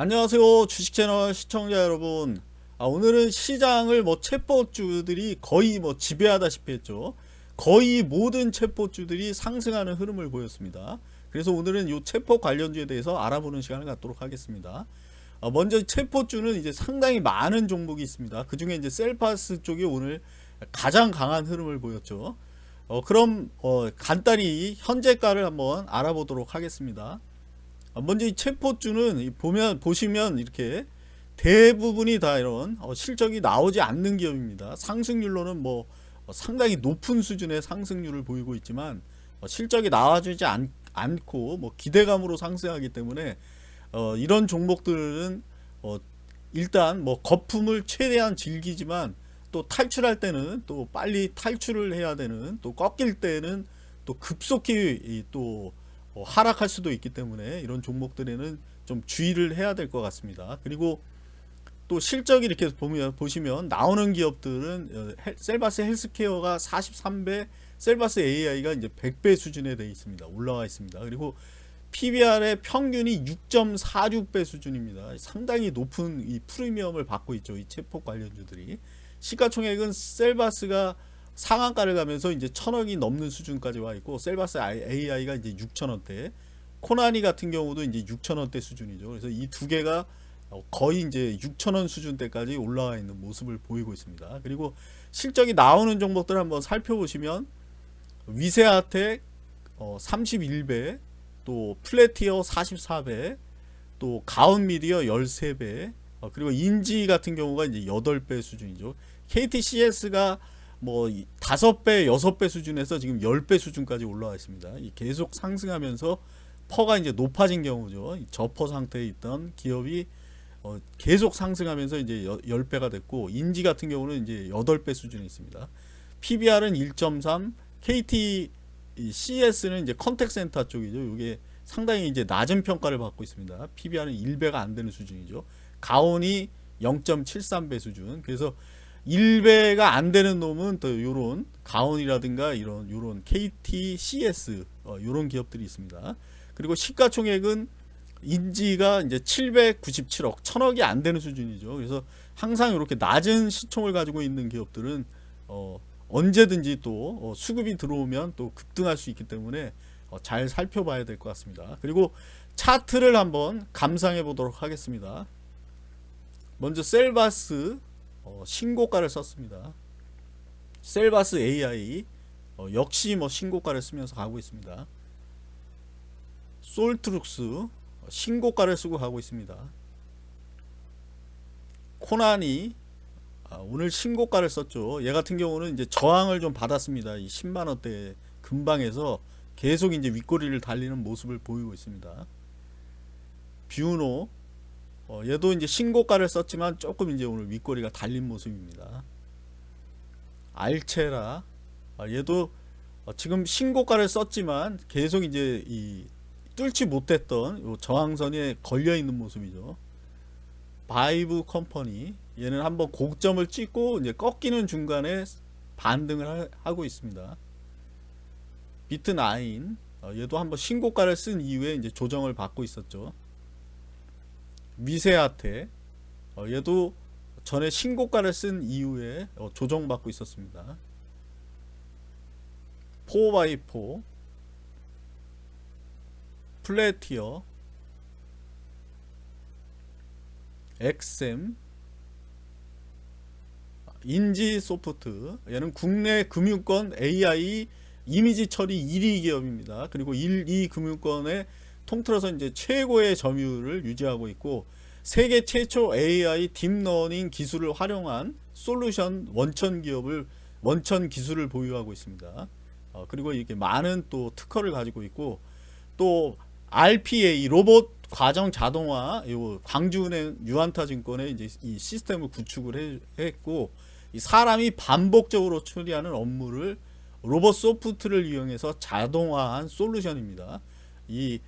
안녕하세요 주식채널 시청자 여러분. 아, 오늘은 시장을 뭐 챗봇주들이 거의 뭐 지배하다시피 했죠. 거의 모든 챗봇주들이 상승하는 흐름을 보였습니다. 그래서 오늘은 이 챗봇 관련주에 대해서 알아보는 시간을 갖도록 하겠습니다. 어, 먼저 챗봇주는 이제 상당히 많은 종목이 있습니다. 그 중에 이제 셀파스 쪽이 오늘 가장 강한 흐름을 보였죠. 어, 그럼 어, 간단히 현재가를 한번 알아보도록 하겠습니다. 어, 먼저 이 챗포주는 보면 보시면 이렇게 대부분이 다 이런 어, 실적이 나오지 않는 기업입니다. 상승률로는 뭐 어, 상당히 높은 수준의 상승률을 보이고 있지만 실적이 나와주지 않, 고뭐 기대감으로 상승하기 때문에 이런 종목들은 일단 뭐 거품을 최대한 즐기지만 또 탈출할 때는 또 빨리 탈출을 해야 되는 또 꺾일 때는 또 급속히 또 어, 하락할 수도 있기 때문에 이런 종목들에는 좀 주의를 해야 될 것 같습니다. 그리고 또 실적이 이렇게 보면 보시면 나오는 기업들은 어, 셀바스 헬스케어가 43배, 셀바스 AI가 이제 100배 수준에 되어 있습니다. 올라와 있습니다. 그리고 PBR의 평균이 6.46배 수준입니다. 상당히 높은 이 프리미엄을 받고 있죠. 이 체포 관련주들이. 시가총액은 셀바스가 상한가를 가면서 이제 천억이 넘는 수준까지 와 있고 셀바스 AI가 이제 6천원대 코나니 같은 경우도 이제 6천원대 수준이죠. 그래서 이 두 개가 거의 이제 6천원 수준대까지 올라와 있는 모습을 보이고 있습니다. 그리고 실적이 나오는 종목들 한번 살펴보시면 위세아텍 31배 어, 또 플래티어 44배 또 가온미디어 13배 어, 그리고 인지 같은 경우가 이제 8배 수준이죠. KTCS가 뭐 다섯 배 여섯 배 수준에서 지금 열 배 수준까지 올라와 있습니다. 계속 상승하면서 PER가 이제 높아진 경우죠. 저PER 상태에 있던 기업이 어 계속 상승하면서 이제 열 배가 됐고 인지 같은 경우는 이제 여덟 배 수준에 있습니다. PBR은 1.3, KT CS는 이제 contact 센터 쪽이죠. 이게 상당히 이제 낮은 평가를 받고 있습니다. PBR은 1배가 안 되는 수준이죠. 가온이 0.73배 수준. 그래서 1배가 안 되는 놈은 또 요런 가온이라든가 이런 요런 KT, CS 어, 요런 기업들이 있습니다. 그리고 시가총액은 인지가 이제 797억, 1000억이 안 되는 수준이죠. 그래서 항상 이렇게 낮은 시총을 가지고 있는 기업들은 어, 언제든지 또 어, 수급이 들어오면 또 급등할 수 있기 때문에 어, 잘 살펴봐야 될 것 같습니다. 그리고 차트를 한번 감상해 보도록 하겠습니다. 먼저 셀바스 어, 신고가를 썼습니다. 셀바스 AI 어, 역시 뭐 신고가를 쓰면서 가고 있습니다. 솔트룩스 어, 신고가를 쓰고 가고 있습니다. 코난이 아, 오늘 신고가를 썼죠. 얘 같은 경우는 이제 저항을 좀 받았습니다. 이 10만원대 근방에서 계속 이제 윗꼬리를 달리는 모습을 보이고 있습니다. 뷰노 어, 얘도 이제 신고가를 썼지만 조금 이제 오늘 윗꼬리가 달린 모습입니다. 알체라 어, 얘도 어, 지금 신고가를 썼지만 계속 이제 이 뚫지 못했던 저항선에 걸려 있는 모습이죠. 바이브 컴퍼니 얘는 한번 고점을 찍고 이제 꺾이는 중간에 반등을 하, 고 있습니다. 비트9 어, 얘도 한번 신고가를 쓴 이후에 이제 조정을 받고 있었죠. 미세아테 어, 얘도 전에 신고가를 쓴 이후에 어, 조정받고 있었습니다. 4x4 플래티어. 엑셈. 인지소프트. 얘는 국내 금융권 AI 이미지 처리 1위 기업입니다. 그리고 1, 2 금융권의 통틀어서 이제 최고의 점유율을 유지하고 있고 세계 최초 AI 딥러닝 기술을 활용한 솔루션 원천 기업을 원천 기술을 보유하고 있습니다. 어, 그리고 이게 많은 또 특허를 가지고 있고 또 RPA 로봇 과정 자동화 요 광주은행 유한타증권에 이제 이 시스템을 구축을 해, 했고 사람이 반복적으로 처리하는 업무를 로봇 소프트를 이용해서 자동화한 솔루션입니다. 이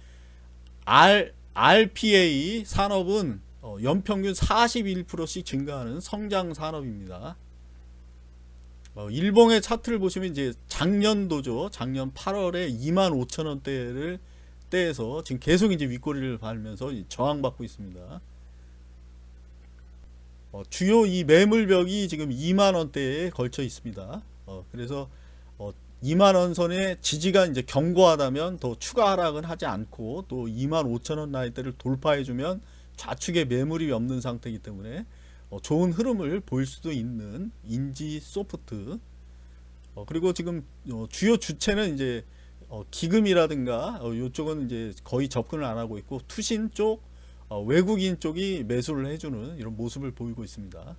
R, RPA 산업은 어, 연평균 41%씩 증가하는 성장 산업입니다. 어, 일봉의 차트를 보시면 이제 작년도죠. 작년 8월에 2만 5천 원대를 때에서 지금 계속 이제 윗꼬리를 밟으면서 저항받고 있습니다. 어, 주요 이 매물벽이 지금 2만 원대에 걸쳐 있습니다. 어, 그래서 어, 2만 원 선의 지지가 이제 견고하다면 더 추가 하락은 하지 않고 또 2만 5천 원 라인대를 돌파해 주면 좌측에 매물이 없는 상태이기 때문에 어, 좋은 흐름을 보일 수도 있는 인지 소프트 어, 그리고 지금 어, 주요 주체는 이제 어, 기금이라든가 어, 이쪽은 이제 거의 접근을 안 하고 있고 투신 쪽 어, 외국인 쪽이 매수를 해주는 이런 모습을 보이고 있습니다.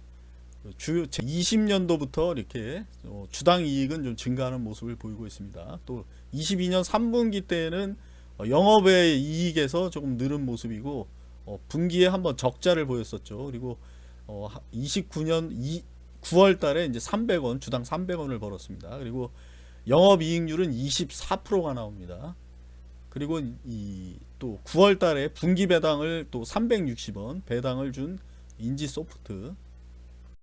주요 20년도부터 이렇게 어, 주당 이익은 좀 증가하는 모습을 보이고 있습니다. 또 22년 3분기 때는 어, 영업의 이익에서 조금 늘은 모습이고 어, 분기에 한번 적자를 보였었죠. 그리고 어, 29년 2, 9월 달에 이제 300원 주당 300원을 벌었습니다. 그리고 영업 이익률은 24%가 나옵니다. 그리고 이 또 9월 달에 분기 배당을 또 360원 배당을 준 인지 소프트